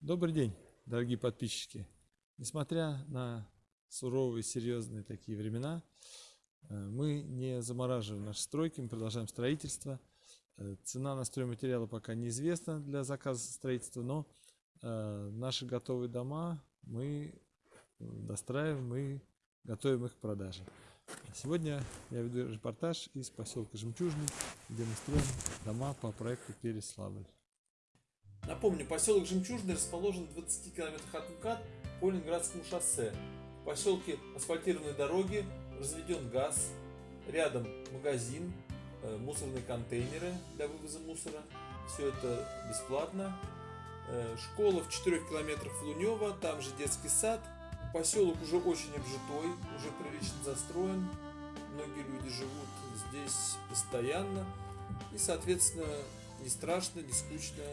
Добрый день, дорогие подписчики. Несмотря на суровые, серьезные такие времена, э, мы не замораживаем наши стройки, мы продолжаем строительство. Э, цена на стройматериалы пока неизвестна для заказа строительства, но э, наши готовые дома мы достраиваем и готовим их к продаже. Сегодня я веду репортаж из поселка Жемчужный, где мы строим дома по проекту Переславль. Напомню, поселок Жемчужный расположен в 20 километрах от МКАД по Ленинградскому шоссе. В поселке асфальтированные дороги, разведен газ, рядом магазин, э, мусорные контейнеры для вывоза мусора. Все это бесплатно. Э, школа в 4 километрах в Лунево, там же детский сад. Поселок уже очень обжитой, уже прилично застроен. Многие люди живут здесь постоянно. И, соответственно, не страшно, не скучно,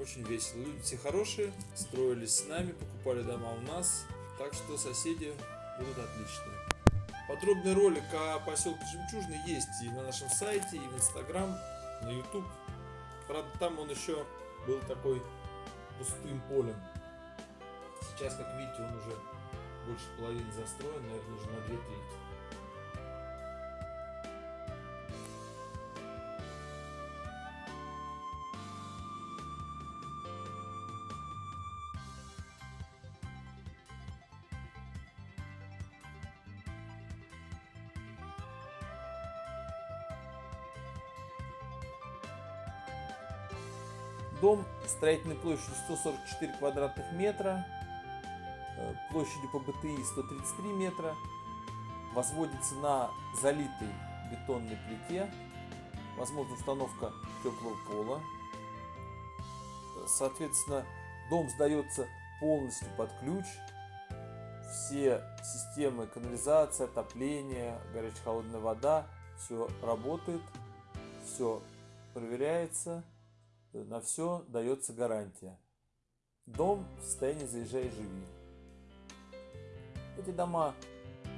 очень весело. Люди все хорошие, строились с нами, покупали дома у нас. Так что соседи будут отличные. Подробный ролик о поселке Жемчужный есть и на нашем сайте, и в Инстаграм, на YouTube. Правда, там он еще был такой пустым полем. Сейчас, как видите, он уже больше половины застроен, наверное, уже на две трети. Дом строительной площадью 144 квадратных метра, э, площадью по БТИ 133 метра, возводится на залитой бетонной плите, возможно установка теплого пола. Соответственно, дом сдается полностью под ключ. Все системы канализации, отопления, горячая холодная вода, все работает, все проверяется на все дается гарантия. Дом в состоянии заезжай и живи. Эти дома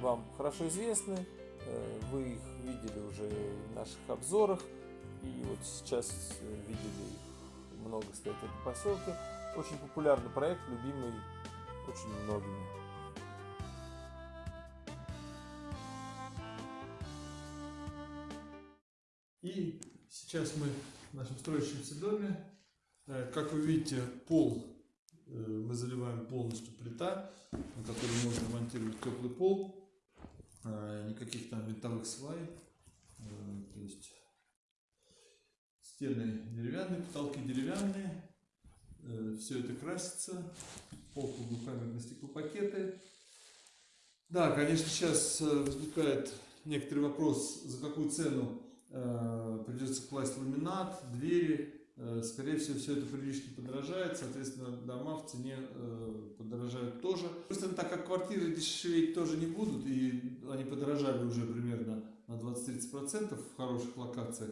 вам хорошо известны, э, вы их видели уже в наших обзорах, и вот сейчас э, видели их много стоит в этом поселке. Очень популярный проект, любимый очень многими. И сейчас мы в нашем строящемся доме. Э, как вы видите, пол э, мы заливаем полностью плита, на которой можно монтировать теплый пол. Э, никаких там винтовых свай. То есть стены деревянные, потолки деревянные. Все это красится. Пол двухкамерные стеклопакеты. Да, конечно, сейчас возникает некоторый вопрос, за какую цену придется класть ламинат, двери, э, скорее всего, все это прилично подорожает, соответственно, дома в цене э, подорожают тоже. Просто так как квартиры дешеветь тоже не будут, и они подорожали уже примерно на 20-30% в хороших локациях,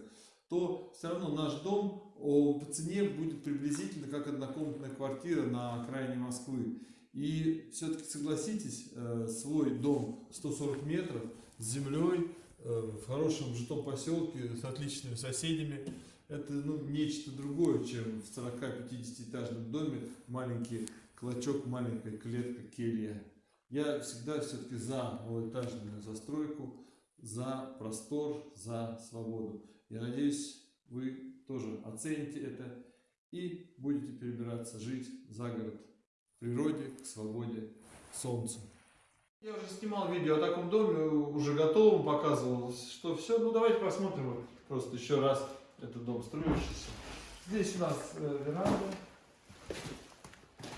то все равно наш дом по цене будет приблизительно как однокомнатная квартира на окраине Москвы. И все-таки согласитесь, свой дом 140 метров с землей, Э, в хорошем житом поселке с отличными соседями. Это ну, нечто другое, чем в 40-50 этажном доме маленький клочок, маленькая клетка, келья. Я всегда все-таки за малоэтажную застройку, за простор, за свободу. Я надеюсь, вы тоже оцените это и будете перебираться жить за город, к природе, к свободе, к солнцу. Я уже снимал видео о таком доме, уже готовым показывал, что все. Ну давайте посмотрим просто еще раз этот дом строящийся. Здесь у нас э, веранда,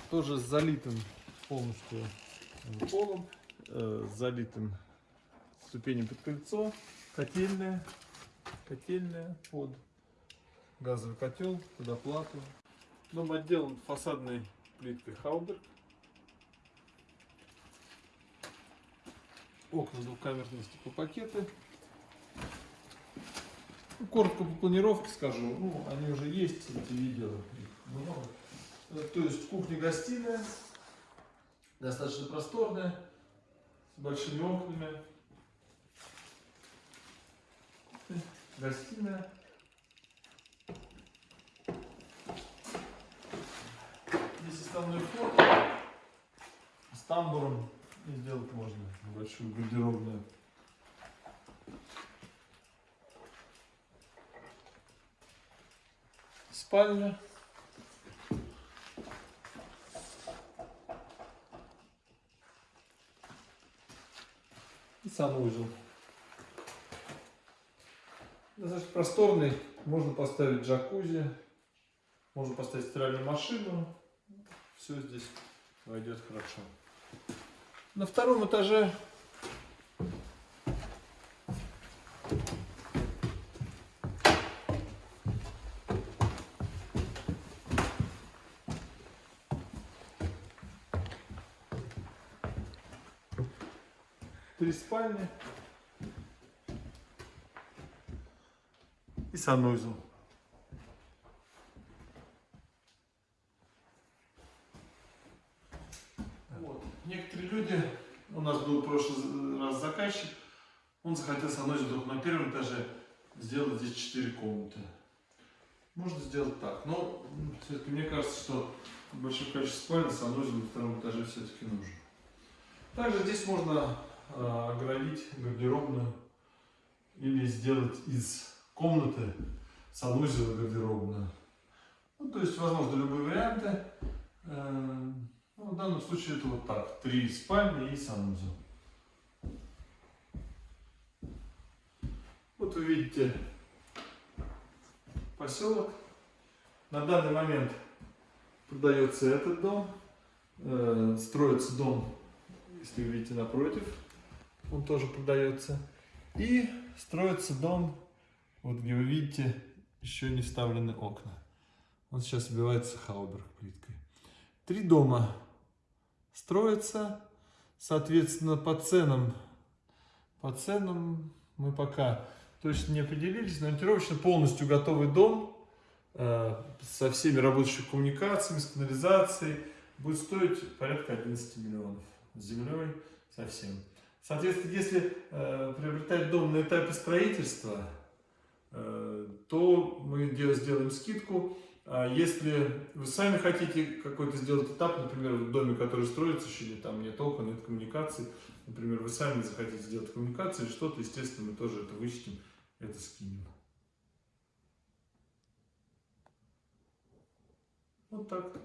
тоже с залитым полностью полом, э, залитым ступенем под крыльцо, котельная, котельная под газовый котел, под оплату. Дом отделан фасадной плиткой Хауберг. Окна двухкамерные стеклопакеты. Ну, коротко по планировке скажу, ну, они уже есть, эти видео, много. Э, то есть кухня-гостиная, достаточно просторная, с большими окнами. Гостиная. Здесь основной вход. С тамбуром и сделать можно большую гардеробную. Спальня. И санузел. Достаточно просторный. Можно поставить джакузи. Можно поставить стиральную машину. Все здесь войдет хорошо. На втором этаже три спальни и санузел. Вот. Некоторые люди, у нас был в прошлый раз заказчик, он захотел санузел только на первом этаже сделать здесь 4 комнаты. Можно сделать так, но все-таки мне кажется, что большое количество спален санузел на втором этаже все-таки нужен. Также здесь можно э, оградить гардеробную или сделать из комнаты санузел гардеробную. Ну, то есть, возможно, любые варианты. Ну, в данном случае это вот так. Три спальни и санузел. Вот вы видите поселок. На данный момент продается этот дом. Э, строится дом, если вы видите напротив. Он тоже продается. И строится дом, вот где вы видите, еще не вставлены окна. Он сейчас обивается хауберг плиткой. Три дома строятся, соответственно, по ценам. По ценам мы пока точно не определились, но ориентировочно полностью готовый дом э, со всеми рабочими коммуникациями, с канализацией будет стоить порядка 11 миллионов. С землей совсем. Соответственно, если э, приобретать дом на этапе строительства, э, то мы дел- сделаем скидку. А если вы сами хотите какой-то сделать этап, например, в доме, который строится, еще не, там нет окон, нет коммуникаций, например, вы сами захотите сделать коммуникации или что-то, естественно, мы тоже это вычтем, это скинем. Вот так.